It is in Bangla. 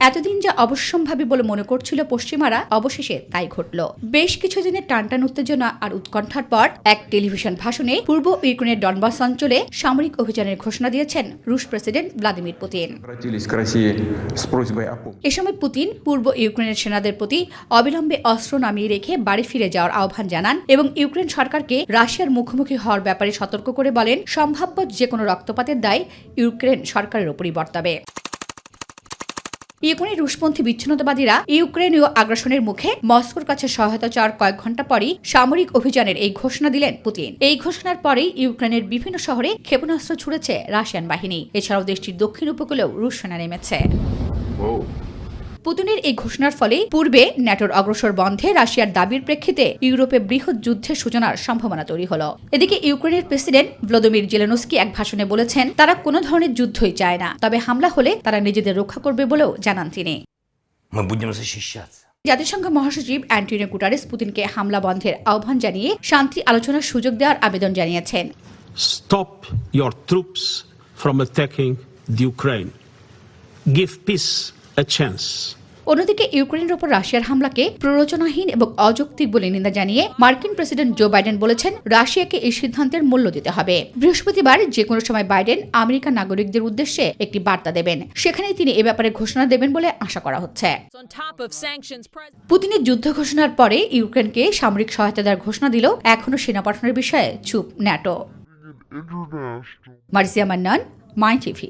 এতদিন যা অবশ্যম্ভাবী বলে মনে করছিল পশ্চিমারা, অবশেষে তাই ঘটল। বেশ কিছুদিনের টানটান উত্তেজনা আর উৎকণ্ঠার পর এক টেলিভিশন ভাষণে পূর্ব ইউক্রেনের ডনবাস অঞ্চলে সামরিক অভিযানের ঘোষণা দিয়েছেন রুশ প্রেসিডেন্ট ভ্লাদিমির পুতিন। এ সময় পুতিন পূর্ব ইউক্রেনের সেনাদের প্রতি অবিলম্বে অস্ত্র নামিয়ে রেখে বাড়ি ফিরে যাওয়ার আহ্বান জানান এবং ইউক্রেন সরকারকে রাশিয়ার মুখোমুখি হওয়ার ব্যাপারে সতর্ক করে বলেন, সম্ভাব্য যে কোনো রক্তপাতের দায় ইউক্রেন সরকারের উপরই বর্তাবে। ইউক্রেনের রুশপন্থী বিচ্ছিন্নতাবাদীরা ইউক্রেনীয় আগ্রাসনের মুখে মস্কোর কাছে সহায়তা চাওয়ার কয়েক ঘণ্টা পরই সামরিক অভিযানের এই ঘোষণা দিলেন পুতিন। এই ঘোষণার পরেই ইউক্রেনের বিভিন্ন শহরে ক্ষেপণাস্ত্র ছুড়েছে রাশিয়ান বাহিনী। এছাড়াও দেশটির দক্ষিণ উপকূলেও রুশ সেনা নেমেছে। পুতিনের এই ঘোষণার ফলে পূর্বে ন্যাটোর অগ্রসর বন্ধে রাশিয়ার দাবির প্রেক্ষিতে ইউরোপে বৃহৎ যুদ্ধের সূচনার সম্ভাবনা তৈরি হল। এদিকে ইউক্রেনের প্রেসিডেন্ট ভ্লোদিমির জেলেনস্কি এক ভাষণে বলেছেন তারা কোনো ধরনের যুদ্ধই চায় না তবে হামলা হলে তারা নিজেদের রক্ষা করবে বলেও জানান তিনি। জাতিসংঘ মহাসচিব অ্যান্টনিও গুটারিস পুতিনকে হামলা বন্ধের আহ্বান জানিয়ে শান্তি আলোচনার সুযোগ দেওয়ার আবেদন জানিয়েছেন। Stop your troops from attacking the Ukraine give peace a chance. অন্যদিকে ইউক্রেনের ওপর রাশিয়ার হামলাকে প্ররোচনাহীন এবং অযৌক্তিক বলে নিন্দা জানিয়ে মার্কিন প্রেসিডেন্ট জো বাইডেন বলেছেন, রাশিয়াকে এই সিদ্ধান্তের মূল্য দিতে হবে। বৃহস্পতিবার যে কোনো সময় বাইডেন আমেরিকান নাগরিকদের উদ্দেশ্যে একটি বার্তা দেবেন। সেখানেই তিনি এ ব্যাপারে ঘোষণা দেবেন বলে আশা করা হচ্ছে। পুতিনের যুদ্ধ ঘোষণার পরে ইউক্রেনকে সামরিক সহায়তা দেওয়ার ঘোষণা দিল এখনও সেনা পাঠানোর বিষয়ে চুপ NATO. Marzia Mannan, my TV.